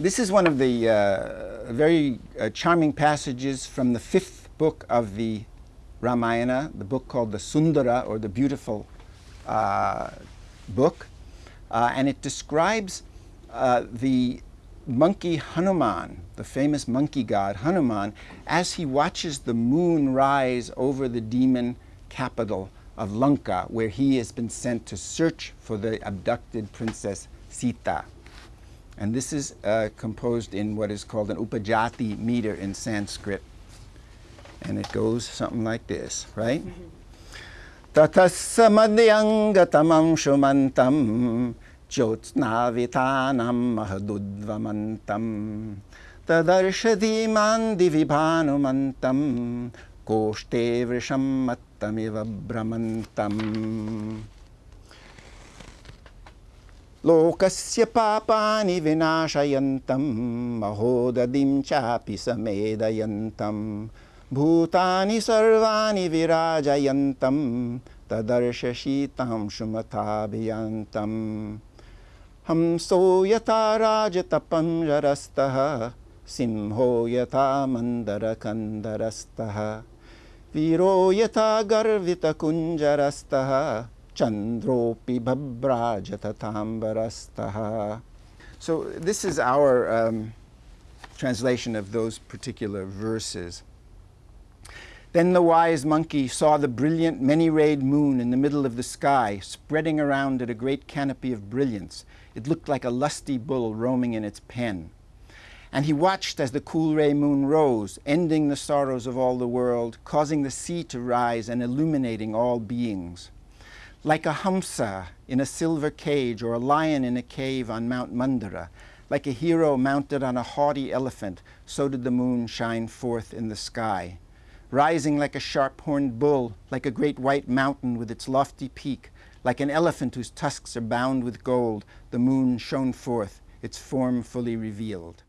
This is one of the uh, very uh, charming passages from the fifth book of the Ramayana, the book called the Sundara, or the Beautiful uh, Book. Uh, and it describes uh, the monkey Hanuman, the famous monkey god Hanuman, as he watches the moon rise over the demon capital of Lanka, where he has been sent to search for the abducted princess Sita. And this is uh, composed in what is called an upajati meter in Sanskrit. And it goes something like this, right? Tatassa madhyangatamam shumantam jyotsnavitanam mahadudvamantam tadarshadiman divibhanumantam koshte vrisham mattamiva brahmantam लोकस्य पापानि विनाशयन्तं महोदधिं चापि समेदयन्तं भूतानि सर्वाणि विराजयन्तं तदर्श शीतांशुमथाभियन्तम् हंसो यथा राजतपञ्जरस्तः सिंहो यथा मन्दरकन्दरस्तः। वीरो यथा गर्वितकुञ्जरस्तः Chandropi. So this is our um, translation of those particular verses. Then the wise monkey saw the brilliant many-rayed moon in the middle of the sky, spreading around it a great canopy of brilliance. It looked like a lusty bull roaming in its pen. And he watched as the cool ray moon rose, ending the sorrows of all the world, causing the sea to rise and illuminating all beings. Like a hamsa in a silver cage or a lion in a cave on Mount Mandara, like a hero mounted on a haughty elephant, so did the moon shine forth in the sky. Rising like a sharp-horned bull, like a great white mountain with its lofty peak, like an elephant whose tusks are bound with gold, the moon shone forth, its form fully revealed.